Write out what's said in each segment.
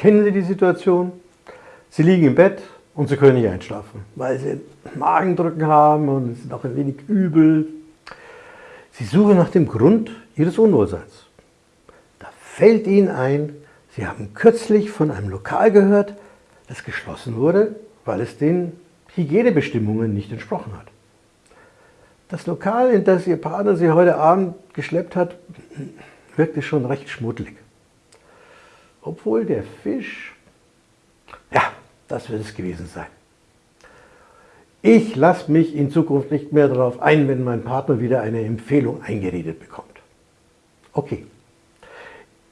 Kennen Sie die Situation? Sie liegen im Bett und Sie können nicht einschlafen, weil Sie Magendrücken haben und es ist auch ein wenig übel. Sie suchen nach dem Grund Ihres Unwohlseins. Da fällt Ihnen ein, Sie haben kürzlich von einem Lokal gehört, das geschlossen wurde, weil es den Hygienebestimmungen nicht entsprochen hat. Das Lokal, in das Ihr Partner Sie heute Abend geschleppt hat, wirkte schon recht schmuddelig. Obwohl der Fisch, ja, das wird es gewesen sein. Ich lasse mich in Zukunft nicht mehr darauf ein, wenn mein Partner wieder eine Empfehlung eingeredet bekommt. Okay,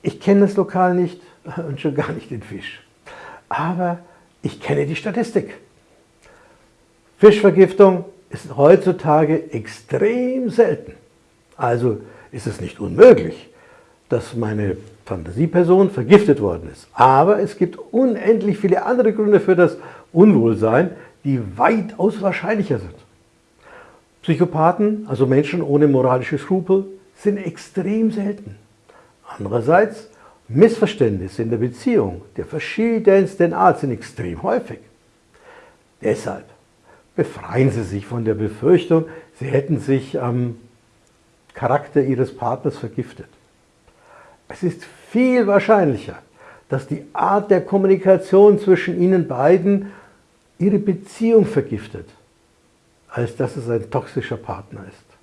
ich kenne das Lokal nicht und schon gar nicht den Fisch. Aber ich kenne die Statistik. Fischvergiftung ist heutzutage extrem selten. Also ist es nicht unmöglich, dass meine Fantasieperson vergiftet worden ist. Aber es gibt unendlich viele andere Gründe für das Unwohlsein, die weitaus wahrscheinlicher sind. Psychopathen, also Menschen ohne moralische Skrupel, sind extrem selten. Andererseits, Missverständnisse in der Beziehung der verschiedensten Art sind extrem häufig. Deshalb befreien Sie sich von der Befürchtung, Sie hätten sich am Charakter Ihres Partners vergiftet. Es ist viel wahrscheinlicher, dass die Art der Kommunikation zwischen Ihnen beiden Ihre Beziehung vergiftet, als dass es ein toxischer Partner ist.